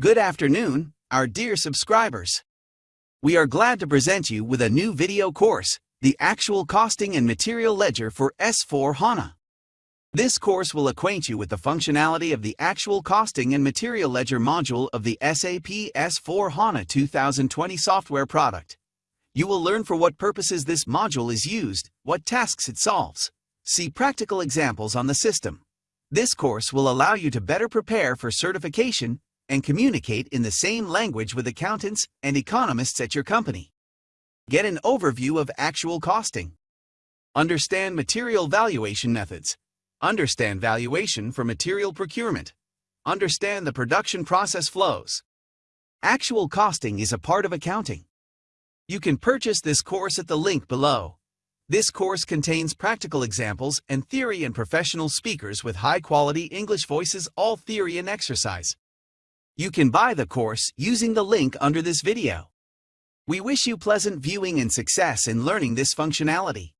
Good afternoon, our dear subscribers. We are glad to present you with a new video course, the Actual Costing and Material Ledger for S4HANA. This course will acquaint you with the functionality of the Actual Costing and Material Ledger module of the SAP S4HANA 2020 software product. You will learn for what purposes this module is used, what tasks it solves. See practical examples on the system. This course will allow you to better prepare for certification and communicate in the same language with accountants and economists at your company. Get an overview of actual costing. Understand material valuation methods. Understand valuation for material procurement. Understand the production process flows. Actual costing is a part of accounting. You can purchase this course at the link below. This course contains practical examples and theory and professional speakers with high-quality English voices all theory and exercise. You can buy the course using the link under this video. We wish you pleasant viewing and success in learning this functionality.